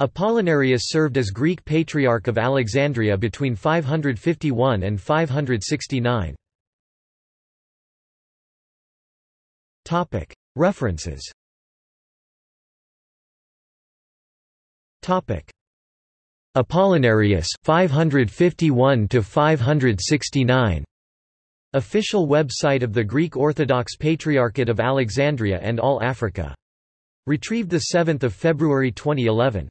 Apollinarius served as Greek Patriarch of Alexandria between 551 and 569. References Apollinarius 551 to 569 Official website of the Greek Orthodox Patriarchate of Alexandria and All Africa. Retrieved 7 February 2011.